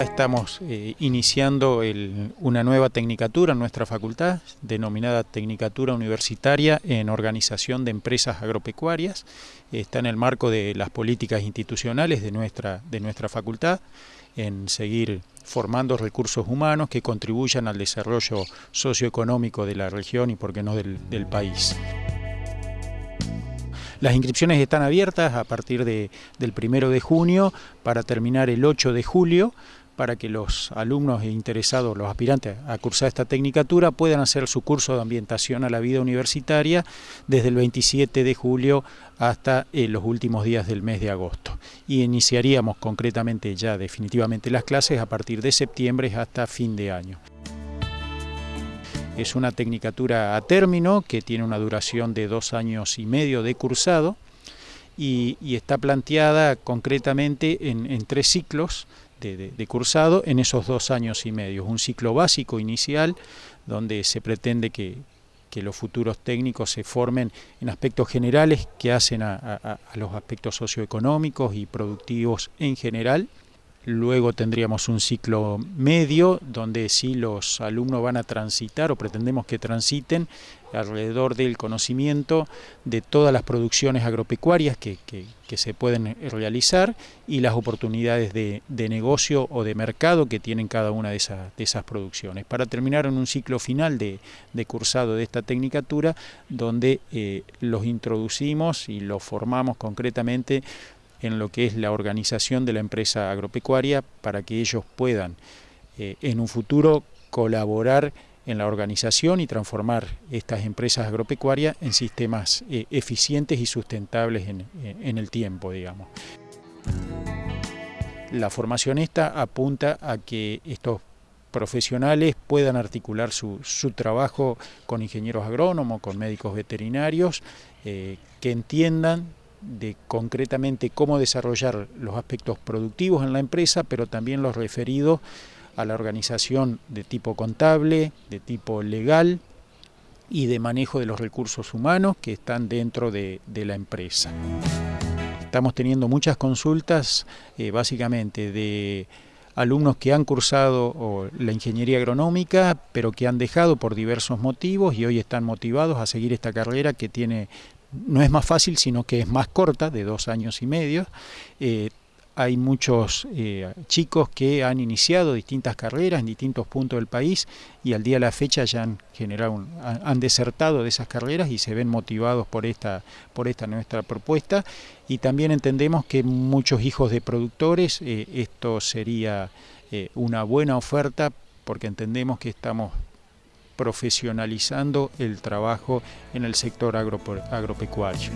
estamos eh, iniciando una nueva tecnicatura en nuestra facultad, denominada Tecnicatura Universitaria en Organización de Empresas Agropecuarias. Está en el marco de las políticas institucionales de nuestra, de nuestra facultad, en seguir formando recursos humanos que contribuyan al desarrollo socioeconómico de la región y, por qué no, del país. Las inscripciones están abiertas a partir de, del primero de junio para terminar el 8 de julio para que los alumnos e interesados, los aspirantes a cursar esta tecnicatura puedan hacer su curso de ambientación a la vida universitaria desde el 27 de julio hasta eh, los últimos días del mes de agosto. Y iniciaríamos concretamente ya definitivamente las clases a partir de septiembre hasta fin de año. Es una tecnicatura a término que tiene una duración de dos años y medio de cursado y, está planteada concretamente en, tres ciclos de, cursado en esos dos años y medio. Un ciclo básico inicial donde se pretende que, los futuros técnicos se formen en aspectos generales que hacen a los aspectos socioeconómicos y productivos en general Luego tendríamos un ciclo medio donde sí los alumnos van a transitar o pretendemos que transiten alrededor del conocimiento de todas las producciones agropecuarias que, se pueden realizar y las oportunidades de, negocio o de mercado que tienen cada una de esas, de esas producciones. Para terminar en un ciclo final de, cursado de esta tecnicatura donde eh, los introducimos y los formamos concretamente en lo que es la organización de la empresa agropecuaria para que ellos puedan eh, en un futuro colaborar en la organización y transformar estas empresas agropecuarias en sistemas eh, eficientes y sustentables en, el tiempo, digamos. La formación esta apunta a que estos profesionales puedan articular su, trabajo con ingenieros agrónomos, con médicos veterinarios, eh, que entiendan de concretamente cómo desarrollar los aspectos productivos en la empresa, pero también los referidos a la organización de tipo contable, de tipo legal y de manejo de los recursos humanos que están dentro de, la empresa. Estamos teniendo muchas consultas, eh, básicamente de alumnos que han cursado la ingeniería agronómica, pero que han dejado por diversos motivos y hoy están motivados a seguir esta carrera que tiene no es más fácil, sino que es más corta, de dos años y medio. Eh, hay muchos eh, chicos que han iniciado distintas carreras en distintos puntos del país y al día de la fecha ya han generado han, desertado de esas carreras y se ven motivados por esta por esta nuestra propuesta y también entendemos que muchos hijos de productores eh, esto sería una buena oferta porque entendemos que estamos profesionalizando el trabajo en el sector agropecuario.